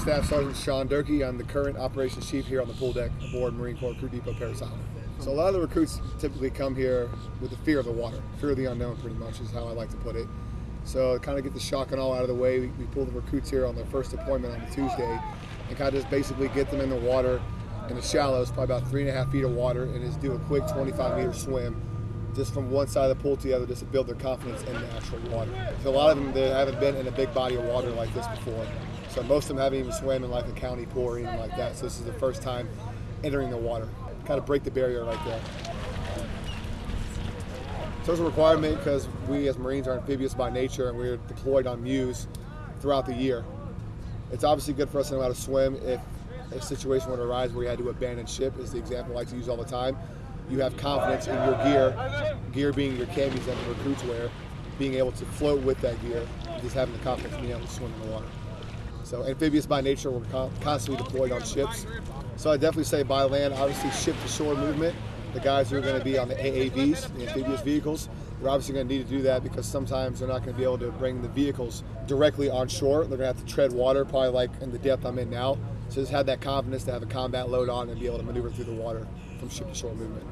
Staff Sergeant Sean Durkee. I'm the current operations chief here on the pool deck aboard Marine Corps Recruit Depot Parris Island. So a lot of the recruits typically come here with the fear of the water, fear of the unknown, pretty much is how I like to put it. So kind of get the shock and all out of the way, we, we pull the recruits here on their first deployment on a Tuesday, and kind of just basically get them in the water in the shallows, probably about three and a half feet of water, and just do a quick 25 meter swim just from one side of the pool to the other just to build their confidence in the actual water. So a lot of them they haven't been in a big body of water like this before. So most of them haven't even swam in like a county pool or anything like that. So this is the first time entering the water. Kind of break the barrier right there. So it's a requirement because we as Marines are amphibious by nature and we're deployed on MEUs throughout the year. It's obviously good for us to know how to swim if a situation would arise where you had to abandon ship is the example I like to use all the time. You have confidence in your gear, gear being your camis that the recruits wear, being able to float with that gear, just having the confidence being able to swim in the water. So amphibious by nature, we're constantly deployed on ships. So I definitely say by land, obviously ship to shore movement. The guys who are going to be on the AAVs, the amphibious vehicles, they're obviously going to need to do that because sometimes they're not going to be able to bring the vehicles directly on shore. They're going to have to tread water, probably like in the depth I'm in now. So just have that confidence to have a combat load on and be able to maneuver through the water from ship to shore movement.